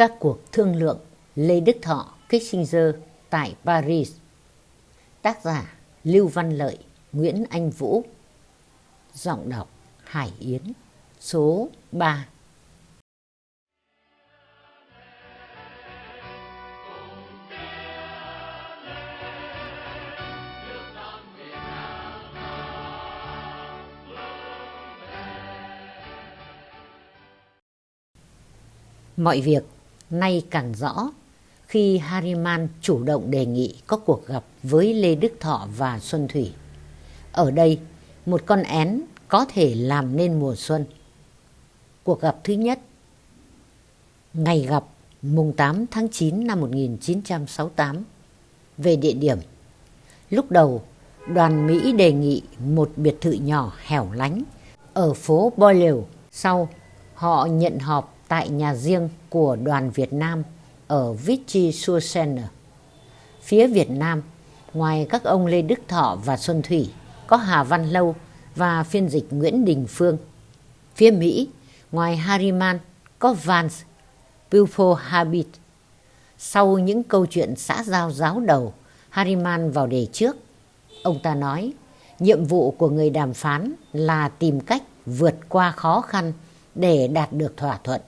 các cuộc thương lượng Lê Đức Thọ Kissinger tại Paris. Tác giả Lưu Văn Lợi, Nguyễn Anh Vũ. Giọng đọc Hải Yến, số 3. Mọi việc nay càng rõ khi Hariman chủ động đề nghị có cuộc gặp với Lê Đức Thọ và Xuân Thủy. Ở đây, một con én có thể làm nên mùa xuân. Cuộc gặp thứ nhất Ngày gặp mùng 8 tháng 9 năm 1968 Về địa điểm Lúc đầu, đoàn Mỹ đề nghị một biệt thự nhỏ hẻo lánh ở phố Boyle. Sau, họ nhận họp tại nhà riêng của đoàn Việt Nam ở Vichy sur Seine. Phía Việt Nam, ngoài các ông Lê Đức Thọ và Xuân Thủy, có Hà Văn Lâu và phiên dịch Nguyễn Đình Phương. Phía Mỹ, ngoài Harriman, có Vance, Bufo Habit. Sau những câu chuyện xã giao giáo đầu, Harriman vào đề trước. Ông ta nói, nhiệm vụ của người đàm phán là tìm cách vượt qua khó khăn để đạt được thỏa thuận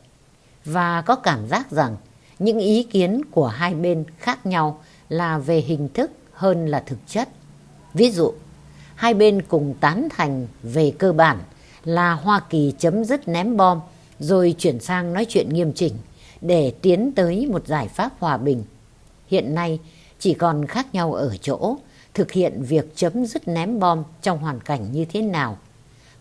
và có cảm giác rằng những ý kiến của hai bên khác nhau là về hình thức hơn là thực chất. Ví dụ, hai bên cùng tán thành về cơ bản là Hoa Kỳ chấm dứt ném bom rồi chuyển sang nói chuyện nghiêm chỉnh để tiến tới một giải pháp hòa bình. Hiện nay chỉ còn khác nhau ở chỗ thực hiện việc chấm dứt ném bom trong hoàn cảnh như thế nào.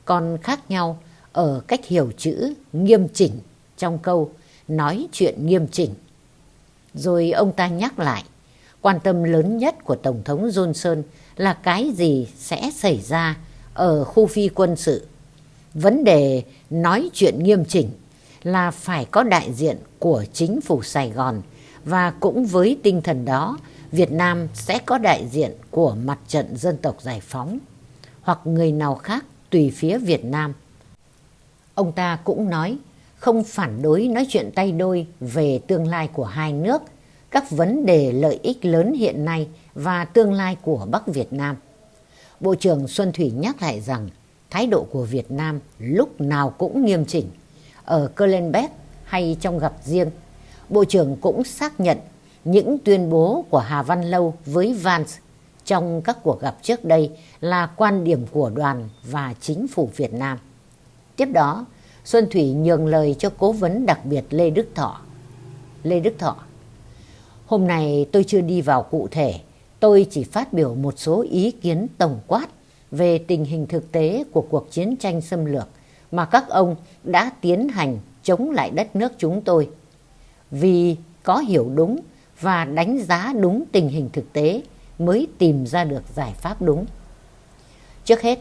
Còn khác nhau ở cách hiểu chữ nghiêm chỉnh trong câu nói chuyện nghiêm chỉnh. Rồi ông ta nhắc lại, quan tâm lớn nhất của Tổng thống Johnson là cái gì sẽ xảy ra ở khu phi quân sự. Vấn đề nói chuyện nghiêm chỉnh là phải có đại diện của chính phủ Sài Gòn và cũng với tinh thần đó Việt Nam sẽ có đại diện của mặt trận dân tộc giải phóng hoặc người nào khác tùy phía Việt Nam. Ông ta cũng nói không phản đối nói chuyện tay đôi về tương lai của hai nước, các vấn đề lợi ích lớn hiện nay và tương lai của Bắc Việt Nam. Bộ trưởng Xuân Thủy nhắc lại rằng thái độ của Việt Nam lúc nào cũng nghiêm chỉnh. Ở Kölnbeck hay trong gặp riêng, Bộ trưởng cũng xác nhận những tuyên bố của Hà Văn Lâu với Vance trong các cuộc gặp trước đây là quan điểm của đoàn và chính phủ Việt Nam. Tiếp đó, Xuân Thủy nhường lời cho cố vấn đặc biệt Lê Đức Thọ. Lê Đức Thọ Hôm nay tôi chưa đi vào cụ thể, tôi chỉ phát biểu một số ý kiến tổng quát về tình hình thực tế của cuộc chiến tranh xâm lược mà các ông đã tiến hành chống lại đất nước chúng tôi. Vì có hiểu đúng và đánh giá đúng tình hình thực tế mới tìm ra được giải pháp đúng. Trước hết,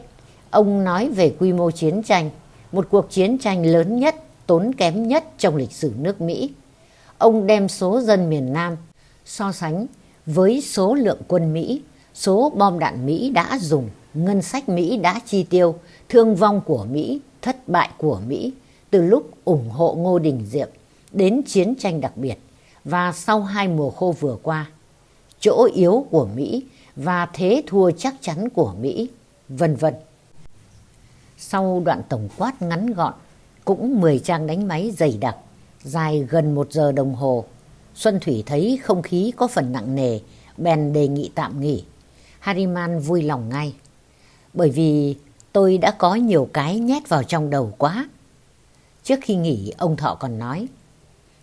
ông nói về quy mô chiến tranh một cuộc chiến tranh lớn nhất, tốn kém nhất trong lịch sử nước Mỹ. Ông đem số dân miền Nam so sánh với số lượng quân Mỹ, số bom đạn Mỹ đã dùng, ngân sách Mỹ đã chi tiêu, thương vong của Mỹ, thất bại của Mỹ từ lúc ủng hộ Ngô Đình Diệm đến chiến tranh đặc biệt và sau hai mùa khô vừa qua. Chỗ yếu của Mỹ và thế thua chắc chắn của Mỹ, vân vân. Sau đoạn tổng quát ngắn gọn, cũng 10 trang đánh máy dày đặc, dài gần một giờ đồng hồ. Xuân Thủy thấy không khí có phần nặng nề, bèn đề nghị tạm nghỉ. Hariman vui lòng ngay. Bởi vì tôi đã có nhiều cái nhét vào trong đầu quá. Trước khi nghỉ, ông Thọ còn nói,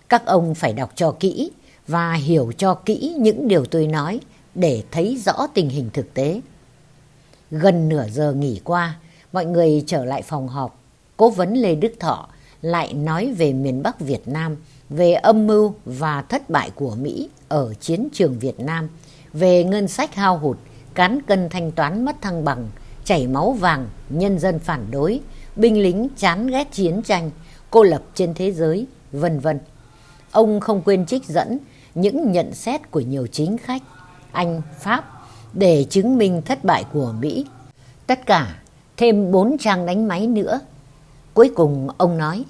các ông phải đọc cho kỹ và hiểu cho kỹ những điều tôi nói để thấy rõ tình hình thực tế. Gần nửa giờ nghỉ qua, mọi người trở lại phòng họp. Cố vấn Lê Đức Thọ lại nói về miền Bắc Việt Nam, về âm mưu và thất bại của Mỹ ở chiến trường Việt Nam, về ngân sách hao hụt, cán cân thanh toán mất thăng bằng, chảy máu vàng, nhân dân phản đối, binh lính chán ghét chiến tranh, cô lập trên thế giới, vân vân. Ông không quên trích dẫn những nhận xét của nhiều chính khách, Anh, Pháp để chứng minh thất bại của Mỹ. Tất cả thêm bốn trang đánh máy nữa. Cuối cùng ông nói,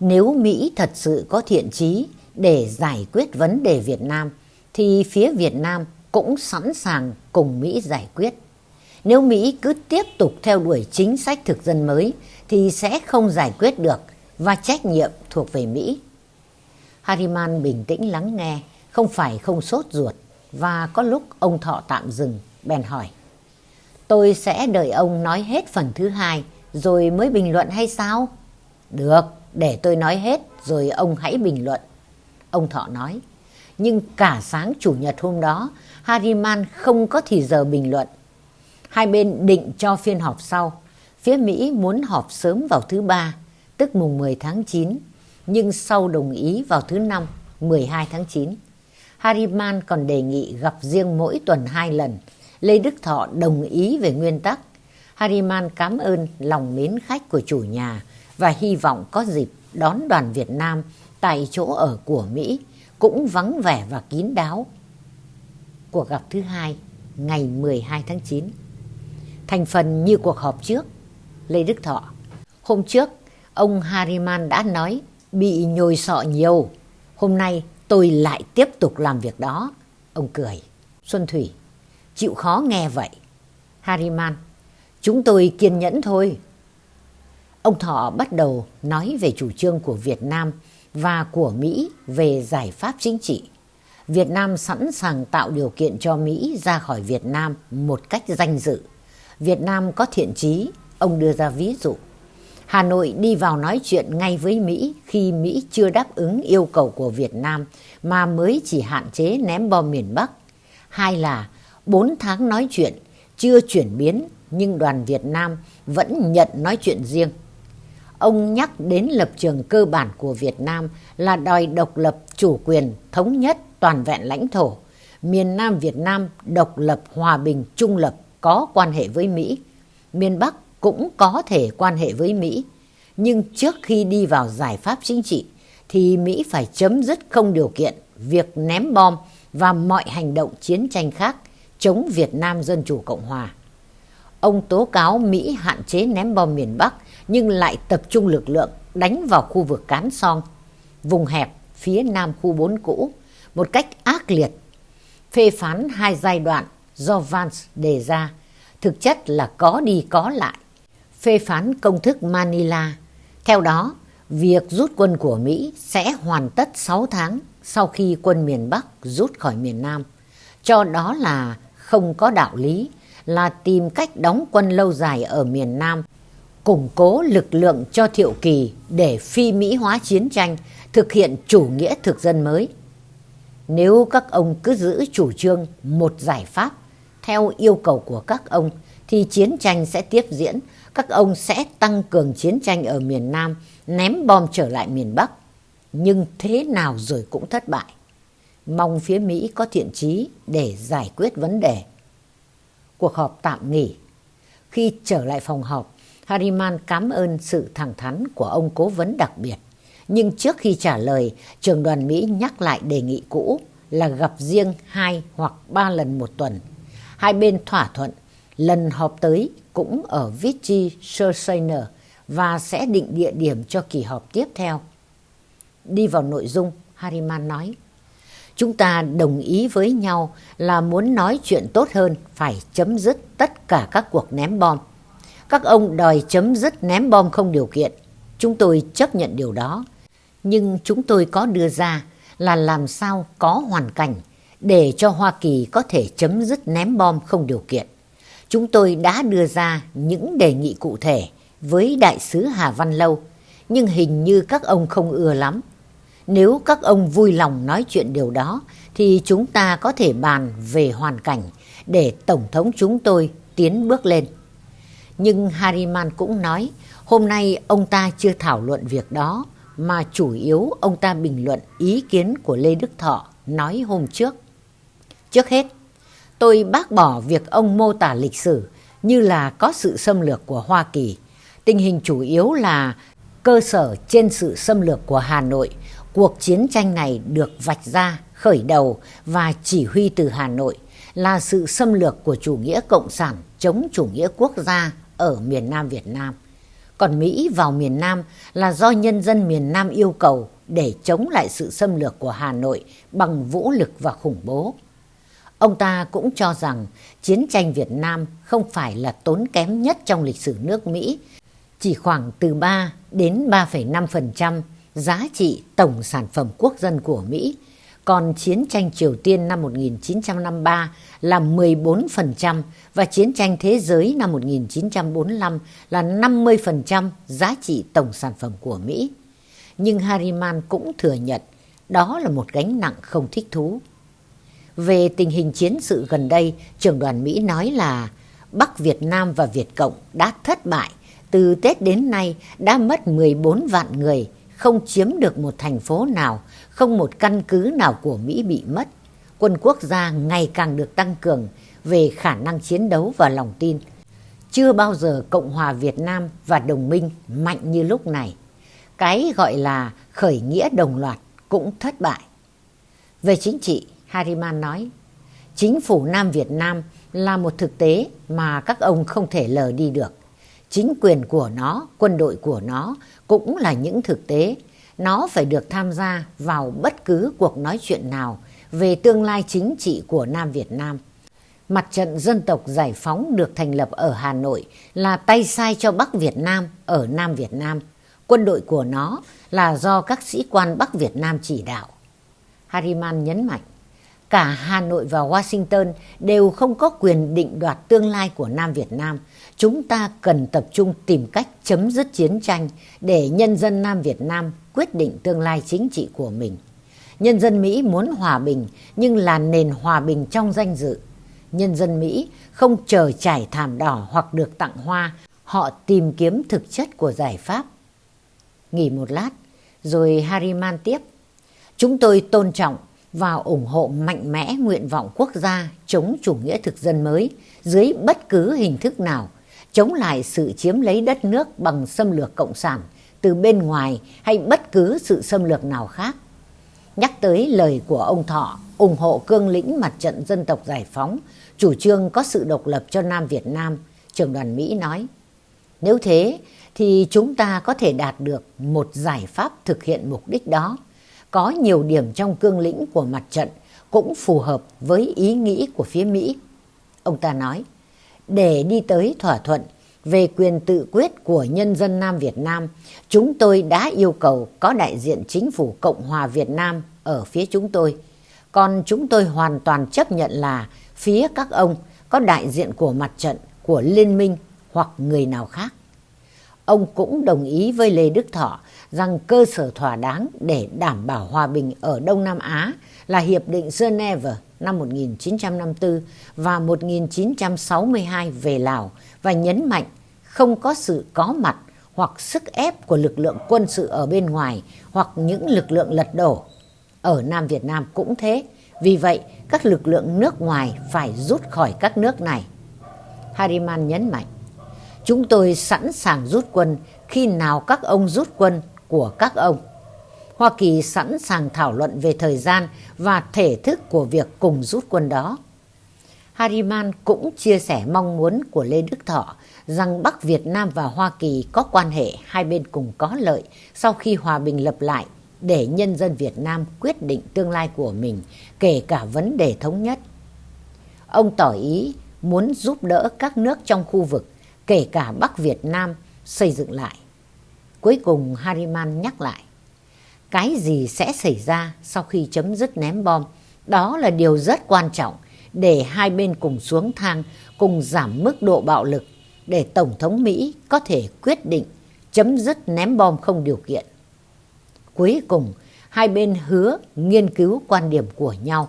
nếu Mỹ thật sự có thiện chí để giải quyết vấn đề Việt Nam thì phía Việt Nam cũng sẵn sàng cùng Mỹ giải quyết. Nếu Mỹ cứ tiếp tục theo đuổi chính sách thực dân mới thì sẽ không giải quyết được và trách nhiệm thuộc về Mỹ. Harriman bình tĩnh lắng nghe, không phải không sốt ruột và có lúc ông Thọ tạm dừng, bèn hỏi. Tôi sẽ đợi ông nói hết phần thứ hai rồi mới bình luận hay sao? Được, để tôi nói hết rồi ông hãy bình luận. Ông Thọ nói. Nhưng cả sáng Chủ nhật hôm đó, Harriman không có thì giờ bình luận. Hai bên định cho phiên họp sau. Phía Mỹ muốn họp sớm vào thứ ba, tức mùng 10 tháng 9, nhưng sau đồng ý vào thứ năm, 12 tháng 9. Harriman còn đề nghị gặp riêng mỗi tuần hai lần. Lê Đức Thọ đồng ý về nguyên tắc. Hariman cảm ơn lòng mến khách của chủ nhà và hy vọng có dịp đón đoàn Việt Nam tại chỗ ở của Mỹ cũng vắng vẻ và kín đáo. Cuộc gặp thứ hai, ngày 12 tháng 9. Thành phần như cuộc họp trước, Lê Đức Thọ. Hôm trước, ông Hariman đã nói bị nhồi sọ nhiều. Hôm nay tôi lại tiếp tục làm việc đó. Ông cười. Xuân Thủy, chịu khó nghe vậy. Hariman, chúng tôi kiên nhẫn thôi. Ông Thọ bắt đầu nói về chủ trương của Việt Nam và của Mỹ về giải pháp chính trị. Việt Nam sẵn sàng tạo điều kiện cho Mỹ ra khỏi Việt Nam một cách danh dự. Việt Nam có thiện trí. ông đưa ra ví dụ. Hà Nội đi vào nói chuyện ngay với Mỹ khi Mỹ chưa đáp ứng yêu cầu của Việt Nam mà mới chỉ hạn chế ném bom miền Bắc. Hai là 4 tháng nói chuyện, chưa chuyển biến nhưng đoàn Việt Nam vẫn nhận nói chuyện riêng ông nhắc đến lập trường cơ bản của Việt Nam là đòi độc lập, chủ quyền, thống nhất, toàn vẹn lãnh thổ. Miền Nam Việt Nam độc lập, hòa bình, trung lập, có quan hệ với Mỹ. Miền Bắc cũng có thể quan hệ với Mỹ. Nhưng trước khi đi vào giải pháp chính trị, thì Mỹ phải chấm dứt không điều kiện việc ném bom và mọi hành động chiến tranh khác chống Việt Nam Dân Chủ Cộng Hòa. Ông tố cáo Mỹ hạn chế ném bom miền Bắc nhưng lại tập trung lực lượng đánh vào khu vực Cán Song, vùng hẹp phía nam khu 4 cũ, một cách ác liệt, phê phán hai giai đoạn do Vance đề ra, thực chất là có đi có lại, phê phán công thức Manila. Theo đó, việc rút quân của Mỹ sẽ hoàn tất 6 tháng sau khi quân miền Bắc rút khỏi miền Nam. Cho đó là không có đạo lý, là tìm cách đóng quân lâu dài ở miền Nam củng cố lực lượng cho Thiệu Kỳ để phi Mỹ hóa chiến tranh, thực hiện chủ nghĩa thực dân mới. Nếu các ông cứ giữ chủ trương một giải pháp theo yêu cầu của các ông thì chiến tranh sẽ tiếp diễn, các ông sẽ tăng cường chiến tranh ở miền Nam, ném bom trở lại miền Bắc. Nhưng thế nào rồi cũng thất bại. Mong phía Mỹ có thiện trí để giải quyết vấn đề. Cuộc họp tạm nghỉ. Khi trở lại phòng họp, Harriman cảm ơn sự thẳng thắn của ông cố vấn đặc biệt. Nhưng trước khi trả lời, trường đoàn Mỹ nhắc lại đề nghị cũ là gặp riêng hai hoặc ba lần một tuần. Hai bên thỏa thuận lần họp tới cũng ở Vichy Sursainer và sẽ định địa điểm cho kỳ họp tiếp theo. Đi vào nội dung, Harriman nói, Chúng ta đồng ý với nhau là muốn nói chuyện tốt hơn phải chấm dứt tất cả các cuộc ném bom các ông đòi chấm dứt ném bom không điều kiện. Chúng tôi chấp nhận điều đó. Nhưng chúng tôi có đưa ra là làm sao có hoàn cảnh để cho Hoa Kỳ có thể chấm dứt ném bom không điều kiện. Chúng tôi đã đưa ra những đề nghị cụ thể với đại sứ Hà Văn Lâu, nhưng hình như các ông không ưa lắm. Nếu các ông vui lòng nói chuyện điều đó, thì chúng ta có thể bàn về hoàn cảnh để Tổng thống chúng tôi tiến bước lên. Nhưng Hariman cũng nói hôm nay ông ta chưa thảo luận việc đó mà chủ yếu ông ta bình luận ý kiến của Lê Đức Thọ nói hôm trước. Trước hết, tôi bác bỏ việc ông mô tả lịch sử như là có sự xâm lược của Hoa Kỳ. Tình hình chủ yếu là cơ sở trên sự xâm lược của Hà Nội. Cuộc chiến tranh này được vạch ra, khởi đầu và chỉ huy từ Hà Nội là sự xâm lược của chủ nghĩa cộng sản chống chủ nghĩa quốc gia ở miền Nam Việt Nam. Còn Mỹ vào miền Nam là do nhân dân miền Nam yêu cầu để chống lại sự xâm lược của Hà Nội bằng vũ lực và khủng bố. Ông ta cũng cho rằng chiến tranh Việt Nam không phải là tốn kém nhất trong lịch sử nước Mỹ, chỉ khoảng từ 3 đến 3,5% giá trị tổng sản phẩm quốc dân của Mỹ, còn chiến tranh Triều Tiên năm 1953 là 14% và chiến tranh thế giới năm 1945 là 50% giá trị tổng sản phẩm của Mỹ. Nhưng Harriman cũng thừa nhận đó là một gánh nặng không thích thú. Về tình hình chiến sự gần đây, trưởng đoàn Mỹ nói là Bắc Việt Nam và Việt Cộng đã thất bại. Từ Tết đến nay đã mất 14 vạn người, không chiếm được một thành phố nào, không một căn cứ nào của Mỹ bị mất. Quân quốc gia ngày càng được tăng cường về khả năng chiến đấu và lòng tin. Chưa bao giờ Cộng hòa Việt Nam và đồng minh mạnh như lúc này. Cái gọi là khởi nghĩa đồng loạt cũng thất bại. Về chính trị, Hariman nói, chính phủ Nam Việt Nam là một thực tế mà các ông không thể lờ đi được. Chính quyền của nó, quân đội của nó cũng là những thực tế. Nó phải được tham gia vào bất cứ cuộc nói chuyện nào về tương lai chính trị của Nam Việt Nam. Mặt trận dân tộc giải phóng được thành lập ở Hà Nội là tay sai cho Bắc Việt Nam ở Nam Việt Nam. Quân đội của nó là do các sĩ quan Bắc Việt Nam chỉ đạo. Hariman nhấn mạnh, cả Hà Nội và Washington đều không có quyền định đoạt tương lai của Nam Việt Nam. Chúng ta cần tập trung tìm cách chấm dứt chiến tranh để nhân dân Nam Việt Nam quyết định tương lai chính trị của mình. Nhân dân Mỹ muốn hòa bình nhưng là nền hòa bình trong danh dự. Nhân dân Mỹ không chờ trải thảm đỏ hoặc được tặng hoa, họ tìm kiếm thực chất của giải pháp. Nghỉ một lát, rồi Harriman tiếp. Chúng tôi tôn trọng và ủng hộ mạnh mẽ nguyện vọng quốc gia chống chủ nghĩa thực dân mới dưới bất cứ hình thức nào, chống lại sự chiếm lấy đất nước bằng xâm lược cộng sản từ bên ngoài hay bất cứ sự xâm lược nào khác. Nhắc tới lời của ông Thọ ủng hộ cương lĩnh mặt trận dân tộc giải phóng, chủ trương có sự độc lập cho Nam Việt Nam, trưởng đoàn Mỹ nói. Nếu thế thì chúng ta có thể đạt được một giải pháp thực hiện mục đích đó. Có nhiều điểm trong cương lĩnh của mặt trận cũng phù hợp với ý nghĩ của phía Mỹ. Ông ta nói, để đi tới thỏa thuận về quyền tự quyết của nhân dân Nam Việt Nam, chúng tôi đã yêu cầu có đại diện chính phủ Cộng hòa Việt Nam ở phía chúng tôi. Còn chúng tôi hoàn toàn chấp nhận là phía các ông có đại diện của mặt trận, của liên minh hoặc người nào khác. Ông cũng đồng ý với Lê Đức Thọ rằng cơ sở thỏa đáng để đảm bảo hòa bình ở Đông Nam Á là Hiệp định Geneva năm 1954 và 1962 về Lào và nhấn mạnh không có sự có mặt hoặc sức ép của lực lượng quân sự ở bên ngoài hoặc những lực lượng lật đổ. Ở Nam Việt Nam cũng thế, vì vậy các lực lượng nước ngoài phải rút khỏi các nước này. Hariman nhấn mạnh, chúng tôi sẵn sàng rút quân khi nào các ông rút quân của các ông. Hoa Kỳ sẵn sàng thảo luận về thời gian và thể thức của việc cùng rút quân đó. Hariman cũng chia sẻ mong muốn của Lê Đức Thọ rằng Bắc Việt Nam và Hoa Kỳ có quan hệ hai bên cùng có lợi sau khi hòa bình lập lại để nhân dân Việt Nam quyết định tương lai của mình, kể cả vấn đề thống nhất. Ông tỏ ý muốn giúp đỡ các nước trong khu vực, kể cả Bắc Việt Nam, xây dựng lại. Cuối cùng Hariman nhắc lại, cái gì sẽ xảy ra sau khi chấm dứt ném bom, đó là điều rất quan trọng để hai bên cùng xuống thang, cùng giảm mức độ bạo lực để Tổng thống Mỹ có thể quyết định chấm dứt ném bom không điều kiện. Cuối cùng, hai bên hứa nghiên cứu quan điểm của nhau.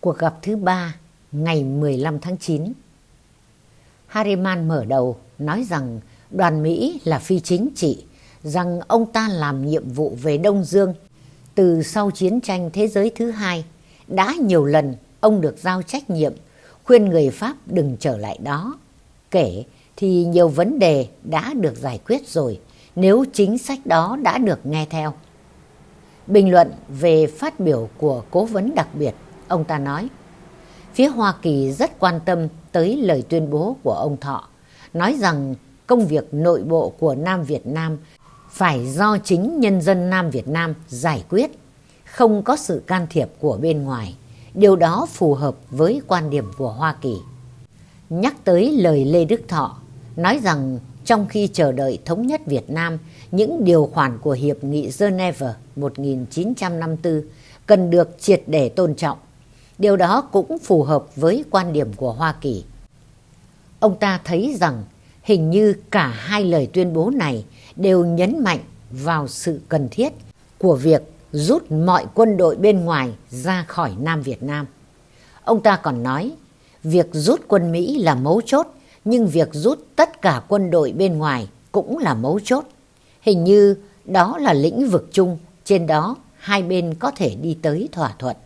Cuộc gặp thứ ba ngày 15 tháng 9 Harriman mở đầu nói rằng đoàn Mỹ là phi chính trị, rằng ông ta làm nhiệm vụ về Đông Dương từ sau chiến tranh thế giới thứ hai. Đã nhiều lần ông được giao trách nhiệm khuyên người Pháp đừng trở lại đó. Kể thì nhiều vấn đề đã được giải quyết rồi nếu chính sách đó đã được nghe theo. Bình luận về phát biểu của cố vấn đặc biệt, ông ta nói, phía Hoa Kỳ rất quan tâm tới lời tuyên bố của ông Thọ, nói rằng công việc nội bộ của Nam Việt Nam phải do chính nhân dân Nam Việt Nam giải quyết, không có sự can thiệp của bên ngoài. Điều đó phù hợp với quan điểm của Hoa Kỳ. Nhắc tới lời Lê Đức Thọ, nói rằng trong khi chờ đợi thống nhất Việt Nam, những điều khoản của Hiệp nghị Geneva 1954 cần được triệt để tôn trọng. Điều đó cũng phù hợp với quan điểm của Hoa Kỳ. Ông ta thấy rằng hình như cả hai lời tuyên bố này đều nhấn mạnh vào sự cần thiết của việc rút mọi quân đội bên ngoài ra khỏi Nam Việt Nam. Ông ta còn nói, việc rút quân Mỹ là mấu chốt, nhưng việc rút tất cả quân đội bên ngoài cũng là mấu chốt. Hình như đó là lĩnh vực chung, trên đó hai bên có thể đi tới thỏa thuận.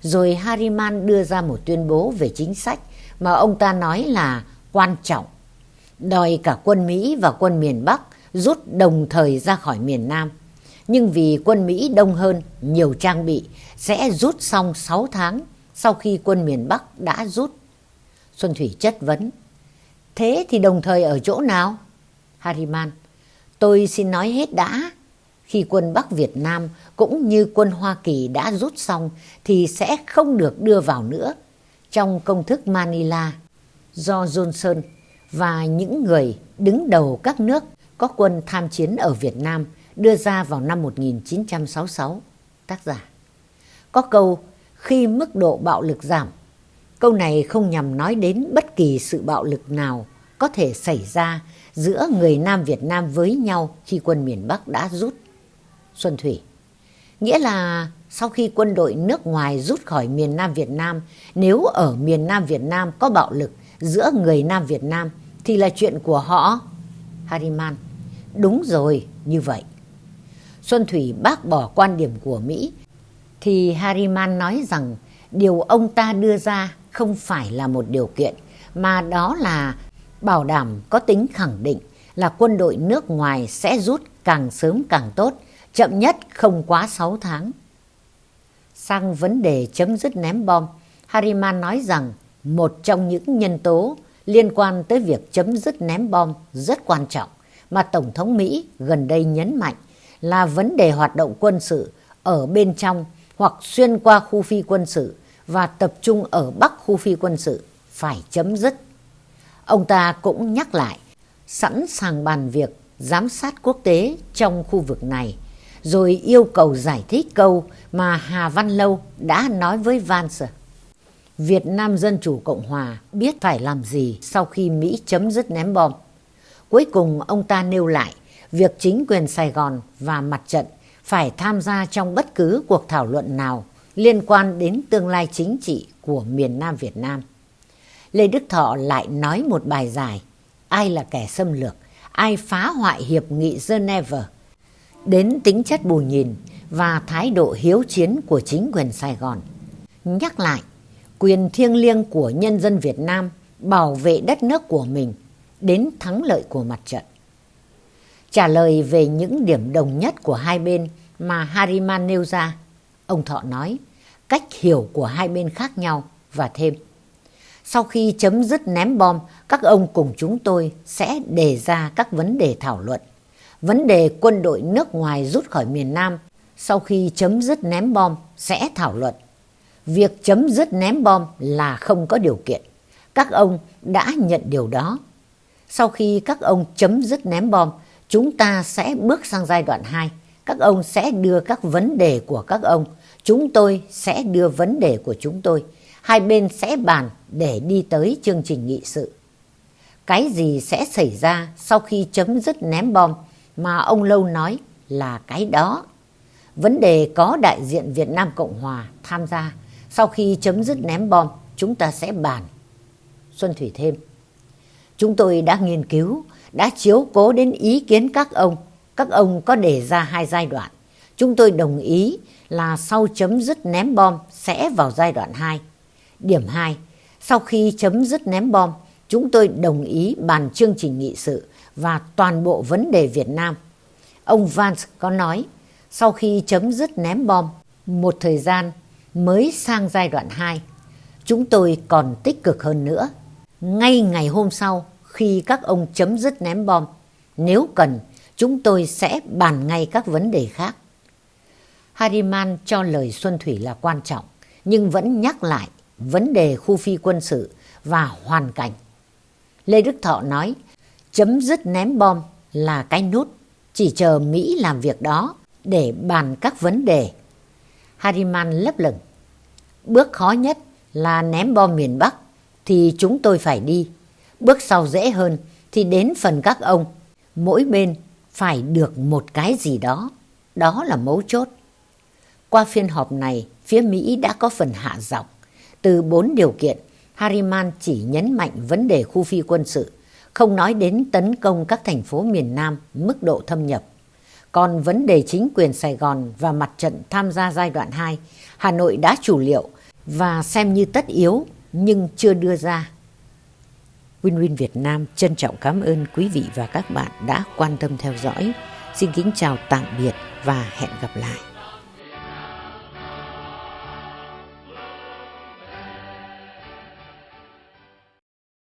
Rồi Hariman đưa ra một tuyên bố về chính sách mà ông ta nói là quan trọng. Đòi cả quân Mỹ và quân miền Bắc rút đồng thời ra khỏi miền Nam. Nhưng vì quân Mỹ đông hơn, nhiều trang bị, sẽ rút xong 6 tháng sau khi quân miền Bắc đã rút. Xuân Thủy chất vấn. Thế thì đồng thời ở chỗ nào? Hariman. Tôi xin nói hết đã. Khi quân Bắc Việt Nam cũng như quân Hoa Kỳ đã rút xong thì sẽ không được đưa vào nữa. Trong công thức Manila do Johnson và những người đứng đầu các nước có quân tham chiến ở Việt Nam đưa ra vào năm 1966. Tác giả Có câu khi mức độ bạo lực giảm. Câu này không nhằm nói đến bất kỳ sự bạo lực nào có thể xảy ra giữa người Nam Việt Nam với nhau khi quân miền Bắc đã rút. Xuân Thủy Nghĩa là sau khi quân đội nước ngoài rút khỏi miền Nam Việt Nam, nếu ở miền Nam Việt Nam có bạo lực giữa người Nam Việt Nam thì là chuyện của họ. Hariman Đúng rồi, như vậy. Xuân Thủy bác bỏ quan điểm của Mỹ thì Hariman nói rằng điều ông ta đưa ra không phải là một điều kiện mà đó là bảo đảm có tính khẳng định là quân đội nước ngoài sẽ rút càng sớm càng tốt, chậm nhất không quá 6 tháng. Sang vấn đề chấm dứt ném bom, Hariman nói rằng một trong những nhân tố liên quan tới việc chấm dứt ném bom rất quan trọng mà Tổng thống Mỹ gần đây nhấn mạnh là vấn đề hoạt động quân sự ở bên trong hoặc xuyên qua khu phi quân sự và tập trung ở bắc khu phi quân sự phải chấm dứt. Ông ta cũng nhắc lại sẵn sàng bàn việc giám sát quốc tế trong khu vực này, rồi yêu cầu giải thích câu mà Hà Văn Lâu đã nói với Vance. Việt Nam Dân Chủ Cộng Hòa biết phải làm gì sau khi Mỹ chấm dứt ném bom. Cuối cùng ông ta nêu lại việc chính quyền Sài Gòn và mặt trận phải tham gia trong bất cứ cuộc thảo luận nào liên quan đến tương lai chính trị của miền Nam Việt Nam. Lê Đức Thọ lại nói một bài dài Ai là kẻ xâm lược, ai phá hoại hiệp nghị Geneva đến tính chất bù nhìn và thái độ hiếu chiến của chính quyền Sài Gòn. Nhắc lại, quyền thiêng liêng của nhân dân Việt Nam bảo vệ đất nước của mình đến thắng lợi của mặt trận. Trả lời về những điểm đồng nhất của hai bên mà Hariman nêu ra, ông Thọ nói cách hiểu của hai bên khác nhau và thêm. Sau khi chấm dứt ném bom, các ông cùng chúng tôi sẽ đề ra các vấn đề thảo luận. Vấn đề quân đội nước ngoài rút khỏi miền Nam sau khi chấm dứt ném bom sẽ thảo luận. Việc chấm dứt ném bom là không có điều kiện. Các ông đã nhận điều đó. Sau khi các ông chấm dứt ném bom, chúng ta sẽ bước sang giai đoạn 2. Các ông sẽ đưa các vấn đề của các ông, chúng tôi sẽ đưa vấn đề của chúng tôi. Hai bên sẽ bàn để đi tới chương trình nghị sự. Cái gì sẽ xảy ra sau khi chấm dứt ném bom mà ông Lâu nói là cái đó. Vấn đề có đại diện Việt Nam Cộng Hòa tham gia. Sau khi chấm dứt ném bom, chúng ta sẽ bàn. Xuân Thủy thêm. Chúng tôi đã nghiên cứu, đã chiếu cố đến ý kiến các ông. Các ông có đề ra hai giai đoạn. Chúng tôi đồng ý là sau chấm dứt ném bom sẽ vào giai đoạn 2. Điểm 2. Sau khi chấm dứt ném bom, chúng tôi đồng ý bàn chương trình nghị sự và toàn bộ vấn đề Việt Nam. Ông Vance có nói, sau khi chấm dứt ném bom, một thời gian mới sang giai đoạn 2. Chúng tôi còn tích cực hơn nữa. Ngay ngày hôm sau, khi các ông chấm dứt ném bom, nếu cần, chúng tôi sẽ bàn ngay các vấn đề khác. Hariman cho lời Xuân Thủy là quan trọng, nhưng vẫn nhắc lại vấn đề khu phi quân sự và hoàn cảnh. Lê Đức Thọ nói, chấm dứt ném bom là cái nút, chỉ chờ Mỹ làm việc đó để bàn các vấn đề. Hariman lấp lửng. Bước khó nhất là ném bom miền Bắc thì chúng tôi phải đi. Bước sau dễ hơn thì đến phần các ông. Mỗi bên phải được một cái gì đó. Đó là mấu chốt. Qua phiên họp này, phía Mỹ đã có phần hạ giọng. Từ bốn điều kiện, Hariman chỉ nhấn mạnh vấn đề khu phi quân sự, không nói đến tấn công các thành phố miền Nam mức độ thâm nhập. Còn vấn đề chính quyền Sài Gòn và mặt trận tham gia giai đoạn 2, Hà Nội đã chủ liệu và xem như tất yếu nhưng chưa đưa ra. Win-Win Việt Nam trân trọng cảm ơn quý vị và các bạn đã quan tâm theo dõi. Xin kính chào tạm biệt và hẹn gặp lại.